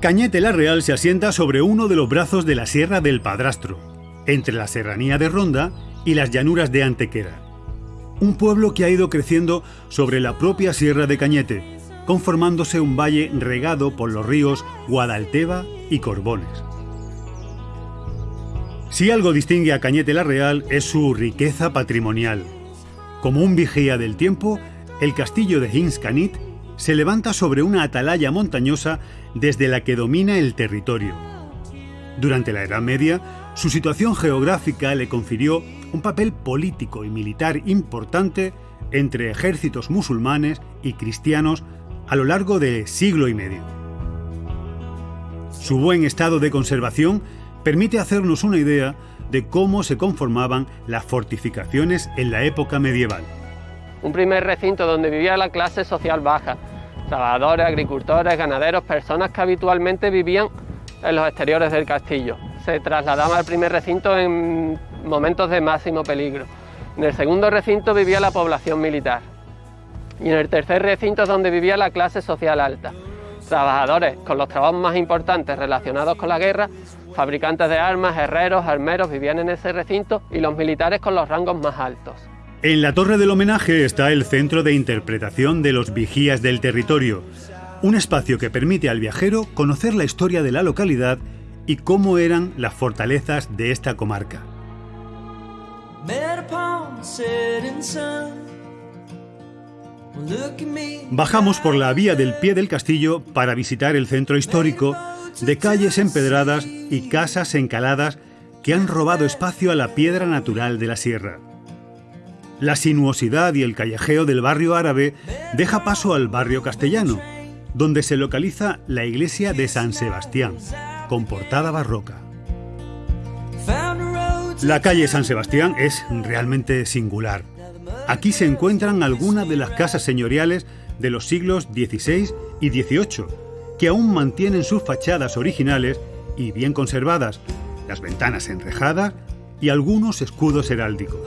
Cañete la Real se asienta sobre uno de los brazos de la Sierra del Padrastro, entre la serranía de Ronda y las llanuras de Antequera. Un pueblo que ha ido creciendo sobre la propia Sierra de Cañete, conformándose un valle regado por los ríos Guadalteba y Corbones. Si algo distingue a Cañete la Real es su riqueza patrimonial. Como un vigía del tiempo, el castillo de Hinscanit se levanta sobre una atalaya montañosa desde la que domina el territorio. Durante la Edad Media, su situación geográfica le confirió un papel político y militar importante entre ejércitos musulmanes y cristianos a lo largo de siglo y medio. Su buen estado de conservación permite hacernos una idea de cómo se conformaban las fortificaciones en la época medieval. Un primer recinto donde vivía la clase social baja, trabajadores, agricultores, ganaderos, personas que habitualmente vivían en los exteriores del castillo. Se trasladaban al primer recinto en momentos de máximo peligro. En el segundo recinto vivía la población militar. Y en el tercer recinto es donde vivía la clase social alta. Trabajadores con los trabajos más importantes relacionados con la guerra, fabricantes de armas, herreros, armeros vivían en ese recinto y los militares con los rangos más altos. En la torre del homenaje está el centro de interpretación de los vigías del territorio, un espacio que permite al viajero conocer la historia de la localidad y cómo eran las fortalezas de esta comarca. Bajamos por la vía del pie del castillo para visitar el centro histórico de calles empedradas y casas encaladas que han robado espacio a la piedra natural de la sierra. La sinuosidad y el callejeo del barrio árabe deja paso al barrio castellano, donde se localiza la iglesia de San Sebastián, con portada barroca. La calle San Sebastián es realmente singular. Aquí se encuentran algunas de las casas señoriales de los siglos XVI y XVIII, que aún mantienen sus fachadas originales y bien conservadas, las ventanas enrejadas y algunos escudos heráldicos.